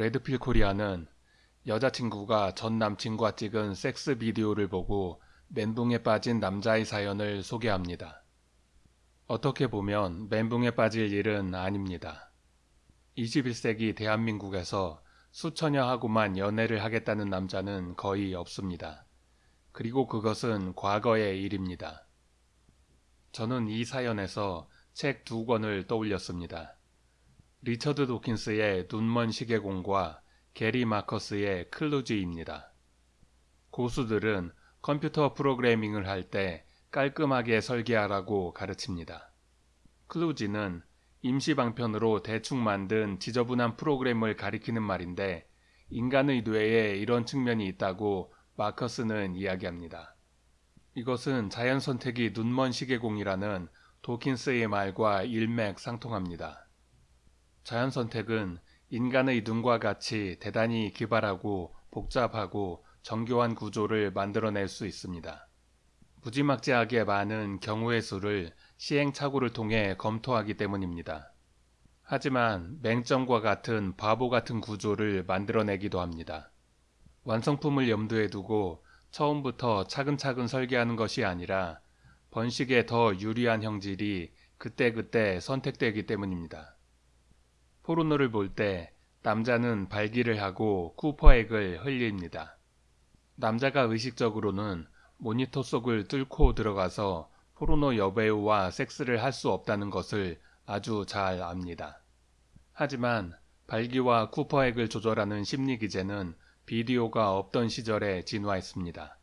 레드필 코리아는 여자친구가 전 남친과 찍은 섹스 비디오를 보고 멘붕에 빠진 남자의 사연을 소개합니다. 어떻게 보면 멘붕에 빠질 일은 아닙니다. 21세기 대한민국에서 수천여 하고만 연애를 하겠다는 남자는 거의 없습니다. 그리고 그것은 과거의 일입니다. 저는 이 사연에서 책 두 권을 떠올렸습니다. 리처드 도킨스의 눈먼 시계공과 게리 마커스의 클루지입니다. 고수들은 컴퓨터 프로그래밍을 할 때 깔끔하게 설계하라고 가르칩니다. 클루지는 임시방편으로 대충 만든 지저분한 프로그램을 가리키는 말인데 인간의 뇌에 이런 측면이 있다고 마커스는 이야기합니다. 이것은 자연 선택이 눈먼 시계공이라는 도킨스의 말과 일맥상통합니다. 자연 선택은 인간의 눈과 같이 대단히 기발하고 복잡하고 정교한 구조를 만들어낼 수 있습니다. 무지막지하게 많은 경우의 수를 시행착오를 통해 검토하기 때문입니다. 하지만 맹점과 같은 바보 같은 구조를 만들어내기도 합니다. 완성품을 염두에 두고 처음부터 차근차근 설계하는 것이 아니라 번식에 더 유리한 형질이 그때그때 선택되기 때문입니다. 포르노를 볼 때 남자는 발기를 하고 쿠퍼액을 흘립니다. 남자가 의식적으로는 모니터 속을 뚫고 들어가서 포르노 여배우와 섹스를 할 수 없다는 것을 아주 잘 압니다. 하지만 발기와 쿠퍼액을 조절하는 심리 기제는 비디오가 없던 시절에 진화했습니다.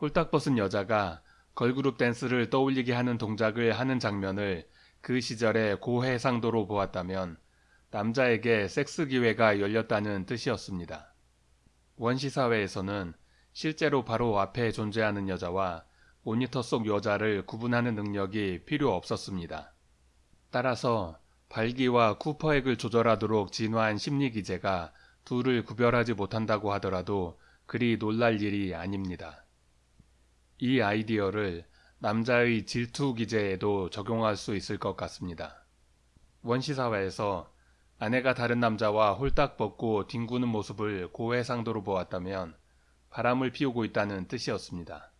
홀딱 벗은 여자가 걸그룹 댄스를 떠올리게 하는 동작을 하는 장면을 그 시절의 고해상도로 보았다면 남자에게 섹스 기회가 열렸다는 뜻이었습니다. 원시 사회에서는 실제로 바로 앞에 존재하는 여자와 모니터 속 여자를 구분하는 능력이 필요 없었습니다. 따라서 발기와 쿠퍼액을 조절하도록 진화한 심리 기제가 둘을 구별하지 못한다고 하더라도 그리 놀랄 일이 아닙니다. 이 아이디어를 남자의 질투 기제에도 적용할 수 있을 것 같습니다. 원시사회에서 아내가 다른 남자와 홀딱 벗고 뒹구는 모습을 고해상도로 보았다면 바람을 피우고 있다는 뜻이었습니다.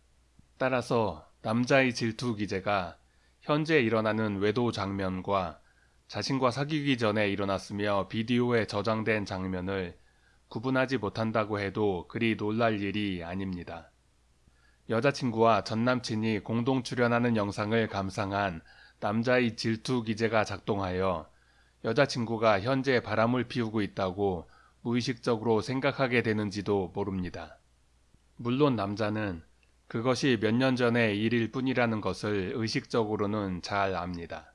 따라서 남자의 질투 기제가 현재 일어나는 외도 장면과 자신과 사귀기 전에 일어났으며 비디오에 저장된 장면을 구분하지 못한다고 해도 그리 놀랄 일이 아닙니다. 여자친구와 전남친이 공동 출연하는 영상을 감상한 남자의 질투 기제가 작동하여 여자친구가 현재 바람을 피우고 있다고 무의식적으로 생각하게 되는지도 모릅니다. 물론 남자는 그것이 몇 년 전의 일일 뿐이라는 것을 의식적으로는 잘 압니다.